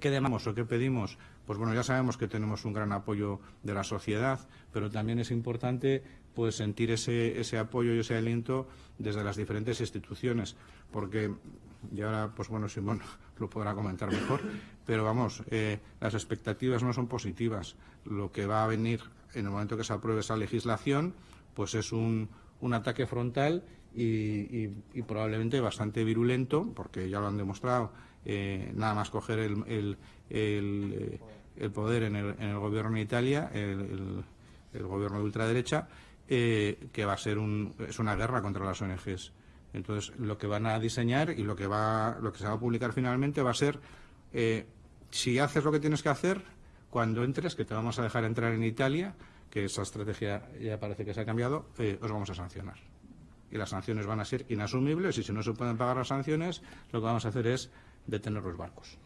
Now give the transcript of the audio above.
¿Qué demandamos o qué pedimos? Pues bueno, ya sabemos que tenemos un gran apoyo de la sociedad, pero también es importante pues sentir ese, ese apoyo y ese aliento desde las diferentes instituciones, porque, y ahora, pues bueno, Simón lo podrá comentar mejor, pero vamos, eh, las expectativas no son positivas. Lo que va a venir en el momento que se apruebe esa legislación, pues es un, un ataque frontal y, probablemente bastante virulento, porque ya lo han demostrado, eh, nada más coger el, el, el, eh, poder en el, gobierno de Italia, el, gobierno de ultraderecha, eh, que va a ser un, es una guerra contra las ONGs. Entonces, lo que van a diseñar y lo que, va, lo que se va a publicar finalmente va a ser, si haces lo que tienes que hacer, cuando entres, que te vamos a dejar entrar en Italia, que esa estrategia ya parece que se ha cambiado, os vamos a sancionar y las sanciones van a ser inasumibles y si no se pueden pagar las sanciones, lo que vamos a hacer es detener los barcos.